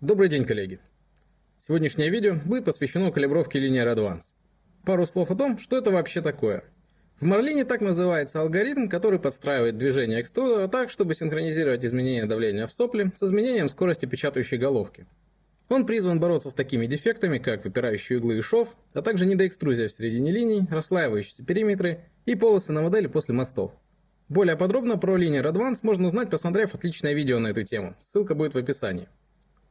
Добрый день, коллеги! Сегодняшнее видео будет посвящено калибровке Linear Advance. Пару слов о том, что это вообще такое. В Marlin так называется алгоритм, который подстраивает движение экструдера так, чтобы синхронизировать изменение давления в сопле с изменением скорости печатающей головки. Он призван бороться с такими дефектами, как выпирающие углы и шов, а также недоэкструзия в середине линий, расслаивающиеся периметры и полосы на модели после мостов. Более подробно про Linear Advance можно узнать, посмотрев отличное видео на эту тему. Ссылка будет в описании.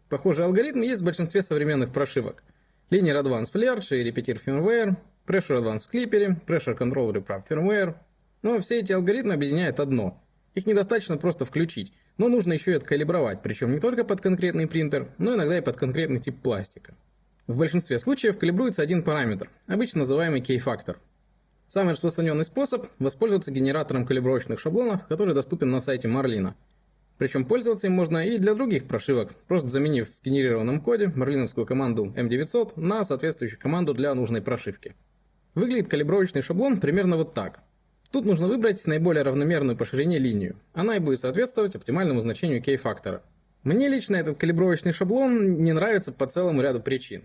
Похожий алгоритм есть в большинстве современных прошивок. Linear Advanced и Repeater Firmware, Pressure Advanced Clipper, Pressure Control Reprap Firmware. Но все эти алгоритмы объединяет одно. Их недостаточно просто включить, но нужно еще и откалибровать, причем не только под конкретный принтер, но иногда и под конкретный тип пластика. В большинстве случаев калибруется один параметр, обычно называемый K-фактор. Самый распространенный способ – воспользоваться генератором калибровочных шаблонов, который доступен на сайте Marlin. Причем пользоваться им можно и для других прошивок, просто заменив в сгенерированном коде марлиновскую команду M900 на соответствующую команду для нужной прошивки. Выглядит калибровочный шаблон примерно вот так. Тут нужно выбрать наиболее равномерную по ширине линию. Она и будет соответствовать оптимальному значению K-фактора. Мне лично этот калибровочный шаблон не нравится по целому ряду причин.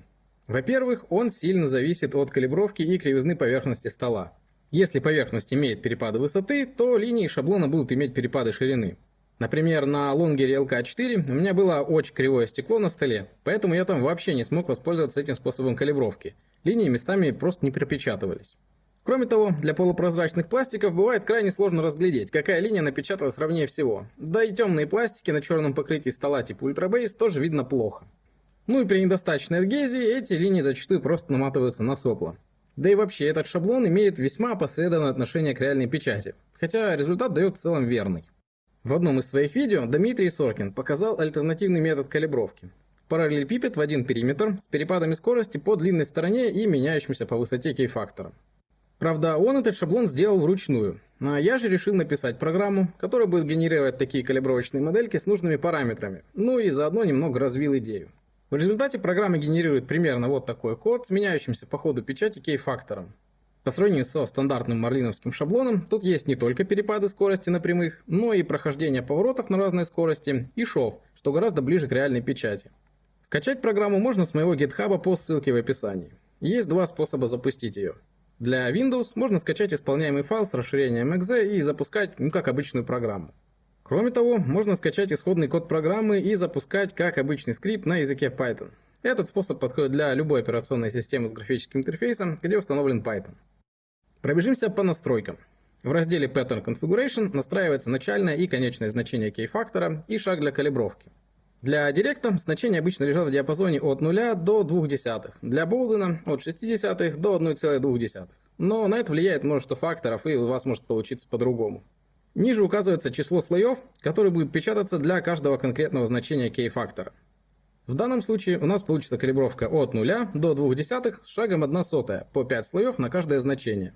Во-первых, он сильно зависит от калибровки и кривизны поверхности стола. Если поверхность имеет перепады высоты, то линии шаблона будут иметь перепады ширины. Например, на лонгере LK4 у меня было очень кривое стекло на столе, поэтому я там вообще не смог воспользоваться этим способом калибровки. Линии местами просто не пропечатывались. Кроме того, для полупрозрачных пластиков бывает крайне сложно разглядеть, какая линия напечаталась ровнее всего. Да и темные пластики на черном покрытии стола типа Ultra тоже видно плохо. Ну и при недостаточной адгезии эти линии зачастую просто наматываются на сопло. Да и вообще этот шаблон имеет весьма опосредованное отношение к реальной печати, хотя результат дает в целом верный. В одном из своих видео Дмитрий Соркин показал альтернативный метод калибровки. Параллелепипед в один периметр с перепадами скорости по длинной стороне и меняющимся по высоте кей-фактора. Правда, он этот шаблон сделал вручную, а я же решил написать программу, которая будет генерировать такие калибровочные модельки с нужными параметрами, ну и заодно немного развил идею. В результате программа генерирует примерно вот такой код с меняющимся по ходу печати кей-фактором. По сравнению со стандартным марлиновским шаблоном, тут есть не только перепады скорости на прямых, но и прохождение поворотов на разной скорости и шов, что гораздо ближе к реальной печати. Скачать программу можно с моего GitHub по ссылке в описании. Есть два способа запустить ее. Для Windows можно скачать исполняемый файл с расширением .exe и запускать, ну, как обычную программу. Кроме того, можно скачать исходный код программы и запускать как обычный скрипт на языке Python. Этот способ подходит для любой операционной системы с графическим интерфейсом, где установлен Python. Пробежимся по настройкам. В разделе Pattern Configuration настраивается начальное и конечное значение кей-фактора и шаг для калибровки. Для директа значения обычно лежат в диапазоне от 0 до 2 десятых, для Болдена от 0,6 до 1,2. Но на это влияет множество факторов и у вас может получиться по-другому. Ниже указывается число слоев, которые будут печататься для каждого конкретного значения кей-фактора. В данном случае у нас получится калибровка от 0 до 2 десятых с шагом 1 сотая по 5 слоев на каждое значение.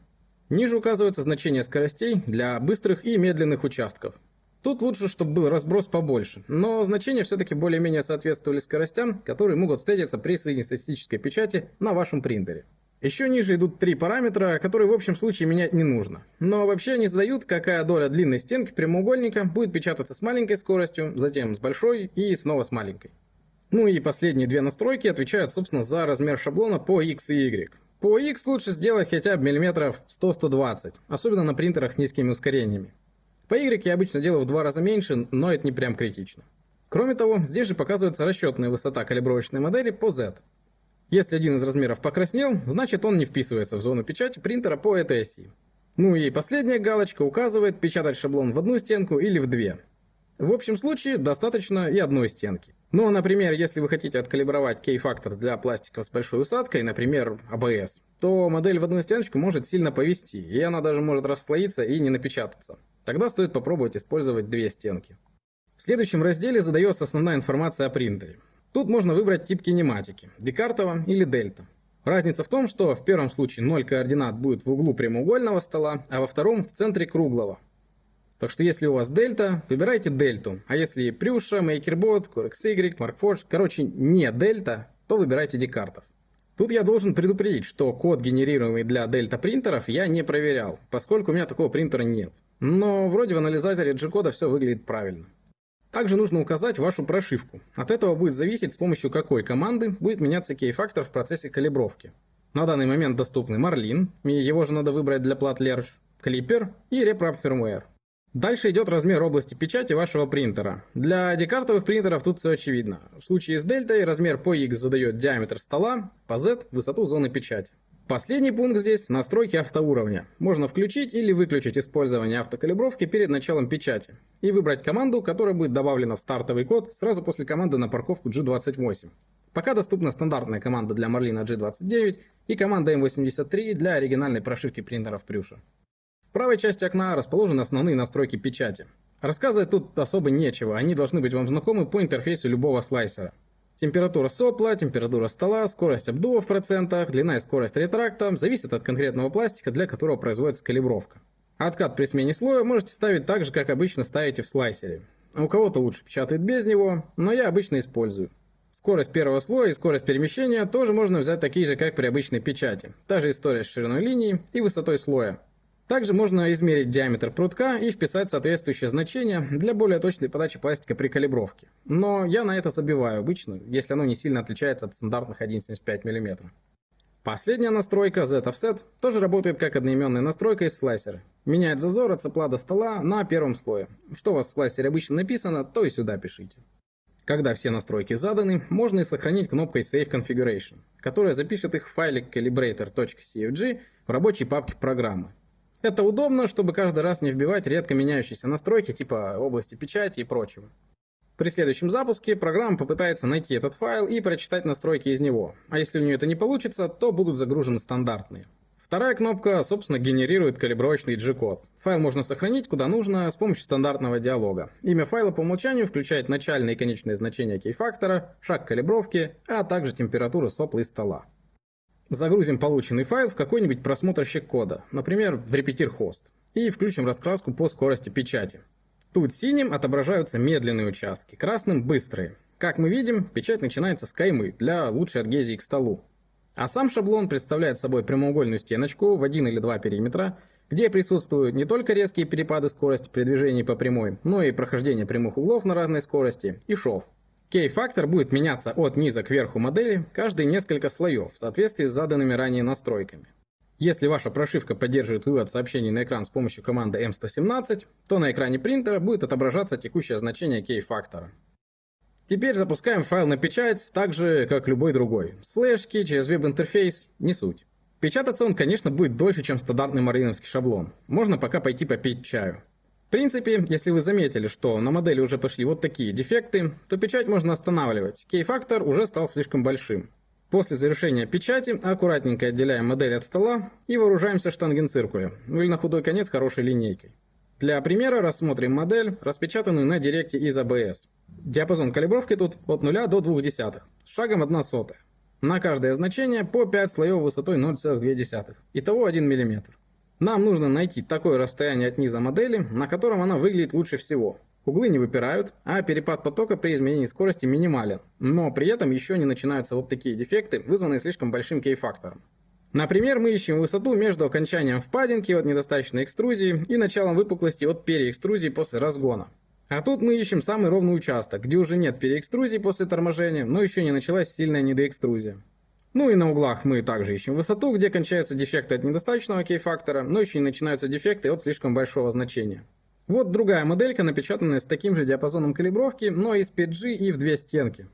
Ниже указываются значения скоростей для быстрых и медленных участков. Тут лучше, чтобы был разброс побольше, но значения все-таки более-менее соответствовали скоростям, которые могут встретиться при среднестатистической печати на вашем принтере. Еще ниже идут три параметра, которые в общем случае менять не нужно. Но вообще они задают, какая доля длинной стенки прямоугольника будет печататься с маленькой скоростью, затем с большой и снова с маленькой. Ну и последние две настройки отвечают, собственно, за размер шаблона по X и Y. По X лучше сделать хотя бы миллиметров 100-120, особенно на принтерах с низкими ускорениями. По Y я обычно делаю в два раза меньше, но это не прям критично. Кроме того, здесь же показывается расчетная высота калибровочной модели по Z. Если один из размеров покраснел, значит он не вписывается в зону печати принтера по этой оси. Ну и последняя галочка указывает печатать шаблон в одну стенку или в две. В общем случае достаточно и одной стенки. Но, например, если вы хотите откалибровать кей-фактор для пластиков с большой усадкой, например, ABS, то модель в одну стеночку может сильно повести, и она даже может расслоиться и не напечататься. Тогда стоит попробовать использовать две стенки. В следующем разделе задается основная информация о принтере. Тут можно выбрать тип кинематики – декартова или дельта. Разница в том, что в первом случае 0 координат будет в углу прямоугольного стола, а во втором в центре круглого. Так что если у вас дельта, выбирайте дельту. А если Прюша, MakerBot, CoreXY, MarkForge, короче, не дельта, то выбирайте декартов. Тут я должен предупредить, что код, генерируемый для дельта принтеров, я не проверял, поскольку у меня такого принтера нет. Но вроде в анализаторе G-кода все выглядит правильно. Также нужно указать вашу прошивку. От этого будет зависеть, с помощью какой команды будет меняться кей-фактор в процессе калибровки. На данный момент доступны Marlin, его же надо выбрать для плат Lerge, Clipper и RepRap Firmware. Дальше идет размер области печати вашего принтера. Для декартовых принтеров тут все очевидно. В случае с дельтой размер по X задает диаметр стола, по Z высоту зоны печати. Последний пункт здесь – настройки автоуровня. Можно включить или выключить использование автокалибровки перед началом печати и выбрать команду, которая будет добавлена в стартовый код сразу после команды на парковку G28. Пока доступна стандартная команда для Marlin G29 и команда M83 для оригинальной прошивки принтеров Прюша правой части окна расположены основные настройки печати. Рассказывать тут особо нечего, они должны быть вам знакомы по интерфейсу любого слайсера. Температура сопла, температура стола, скорость обдува в процентах, длина и скорость ретракта зависят от конкретного пластика, для которого производится калибровка. Откат при смене слоя можете ставить так же, как обычно ставите в слайсере. У кого-то лучше печатает без него, но я обычно использую. Скорость первого слоя и скорость перемещения тоже можно взять такие же, как при обычной печати. Та же история с шириной линии и высотой слоя. Также можно измерить диаметр прутка и вписать соответствующее значение для более точной подачи пластика при калибровке. Но я на это забиваю обычно, если оно не сильно отличается от стандартных 1,75 мм. Последняя настройка Z-Offset тоже работает как одноименная настройка из слайсера. Меняет зазор от сопла до стола на первом слое. Что у вас в слайсере обычно написано, то и сюда пишите. Когда все настройки заданы, можно их сохранить кнопкой Save Configuration, которая запишет их в файлик calibrator.cfg в рабочей папке программы. Это удобно, чтобы каждый раз не вбивать редко меняющиеся настройки типа области печати и прочего. При следующем запуске программа попытается найти этот файл и прочитать настройки из него, а если у нее это не получится, то будут загружены стандартные. Вторая кнопка, собственно, генерирует калибровочный G-код. Файл можно сохранить куда нужно с помощью стандартного диалога. Имя файла по умолчанию включает начальные и конечные значения кей-фактора, шаг калибровки, а также температуру сопла и стола. Загрузим полученный файл в какой-нибудь просмотрщик кода, например, в repeater-host, и включим раскраску по скорости печати. Тут синим отображаются медленные участки, красным – быстрые. Как мы видим, печать начинается с каймы для лучшей адгезии к столу. А сам шаблон представляет собой прямоугольную стеночку в один или два периметра, где присутствуют не только резкие перепады скорости при движении по прямой, но и прохождение прямых углов на разной скорости и шов. Кей-фактор будет меняться от низа к верху модели каждые несколько слоев в соответствии с заданными ранее настройками. Если ваша прошивка поддерживает вывод сообщений на экран с помощью команды M117, то на экране принтера будет отображаться текущее значение кей-фактора. Теперь запускаем файл на печать так же, как любой другой. С флешки, через веб-интерфейс, не суть. Печататься он, конечно, будет дольше, чем стандартный марлиновский шаблон. Можно пока пойти попить чаю. В принципе, если вы заметили, что на модели уже пошли вот такие дефекты, то печать можно останавливать. Кей-фактор уже стал слишком большим. После завершения печати аккуратненько отделяем модель от стола и вооружаемся штангенциркулем, ну или на худой конец хорошей линейкой. Для примера рассмотрим модель, распечатанную на директе из ABS. Диапазон калибровки тут от 0 до 0,2, с шагом 1 сотая. На каждое значение по 5 слоев высотой 0,2, итого 1 мм. Нам нужно найти такое расстояние от низа модели, на котором она выглядит лучше всего. Углы не выпирают, а перепад потока при изменении скорости минимален, но при этом еще не начинаются вот такие дефекты, вызванные слишком большим кей-фактором. Например, мы ищем высоту между окончанием впадинки от недостаточной экструзии и началом выпуклости от переэкструзии после разгона. А тут мы ищем самый ровный участок, где уже нет переэкструзии после торможения, но еще не началась сильная недоэкструзия. Ну и на углах мы также ищем высоту, где кончаются дефекты от недостаточного кей-фактора, но еще не начинаются дефекты от слишком большого значения. Вот другая моделька, напечатанная с таким же диапазоном калибровки, но из PG и в две стенки.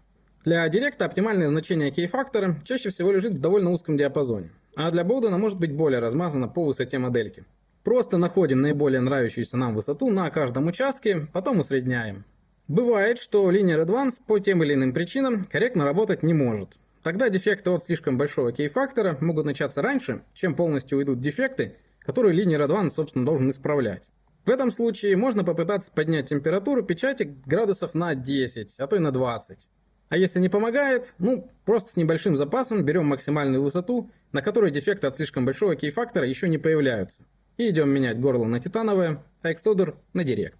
Для директа оптимальное значение кей-фактора чаще всего лежит в довольно узком диапазоне, а для Боудена может быть более размазано по высоте модельки. Просто находим наиболее нравящуюся нам высоту на каждом участке, потом усредняем. Бывает, что Linear Advance по тем или иным причинам корректно работать не может, Тогда дефекты от слишком большого кей-фактора могут начаться раньше, чем полностью уйдут дефекты, которые Linear Advance, собственно, должен исправлять. В этом случае можно попытаться поднять температуру печати градусов на 10, а то и на 20. А если не помогает, ну, просто с небольшим запасом берем максимальную высоту, на которой дефекты от слишком большого кей-фактора еще не появляются. И идем менять горло на титановое, а экструдер на директ.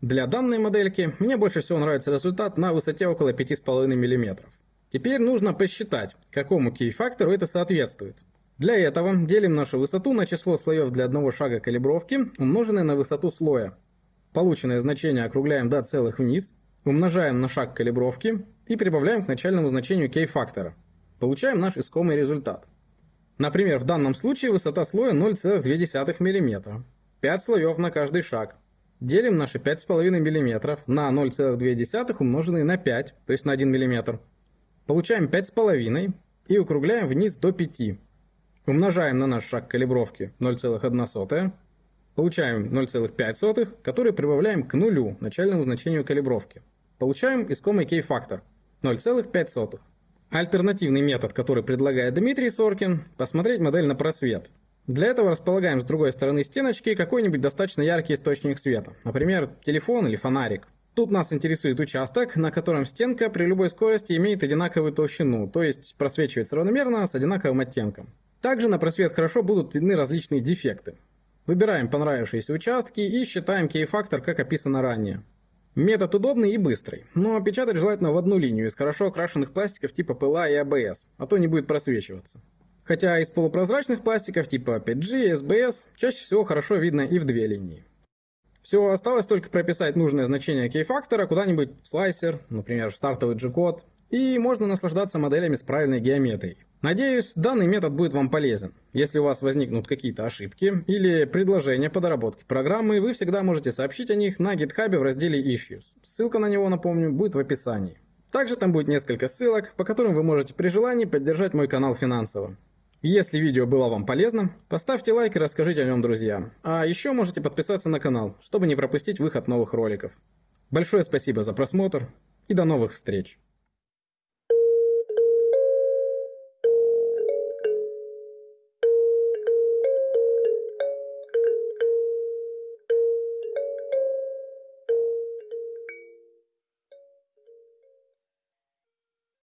Для данной модельки мне больше всего нравится результат на высоте около 5,5 мм. Теперь нужно посчитать, какому кей-фактору это соответствует. Для этого делим нашу высоту на число слоев для одного шага калибровки, умноженное на высоту слоя. Полученное значение округляем до целых вниз, умножаем на шаг калибровки и прибавляем к начальному значению k-фактора. Получаем наш искомый результат. Например, в данном случае высота слоя 0,2 мм. 5 слоев на каждый шаг. Делим наши 5,5 мм на 0,2 умноженные на 5, то есть на 1 мм. Получаем 5,5 и округляем вниз до 5. Умножаем на наш шаг калибровки 0,1. Получаем 0,5, который прибавляем к нулю, начальному значению калибровки. Получаем искомый кей-фактор 0,5. Альтернативный метод, который предлагает Дмитрий Соркин, посмотреть модель на просвет. Для этого располагаем с другой стороны стеночки какой-нибудь достаточно яркий источник света, например, телефон или фонарик. Тут нас интересует участок, на котором стенка при любой скорости имеет одинаковую толщину, то есть просвечивается равномерно с одинаковым оттенком. Также на просвет хорошо будут видны различные дефекты. Выбираем понравившиеся участки и считаем кей-фактор, как описано ранее. Метод удобный и быстрый, но печатать желательно в одну линию из хорошо окрашенных пластиков типа ПЛА и АБС, а то не будет просвечиваться. Хотя из полупрозрачных пластиков типа 5G, SBS чаще всего хорошо видно и в две линии. Все, осталось только прописать нужное значение кей-фактора куда-нибудь в слайсер, например, в стартовый G-код, и можно наслаждаться моделями с правильной геометрией. Надеюсь, данный метод будет вам полезен. Если у вас возникнут какие-то ошибки или предложения по доработке программы, вы всегда можете сообщить о них на GitHub в разделе Issues. Ссылка на него, напомню, будет в описании. Также там будет несколько ссылок, по которым вы можете при желании поддержать мой канал финансово. Если видео было вам полезно, поставьте лайк и расскажите о нем друзьям. А еще можете подписаться на канал, чтобы не пропустить выход новых роликов. Большое спасибо за просмотр и до новых встреч!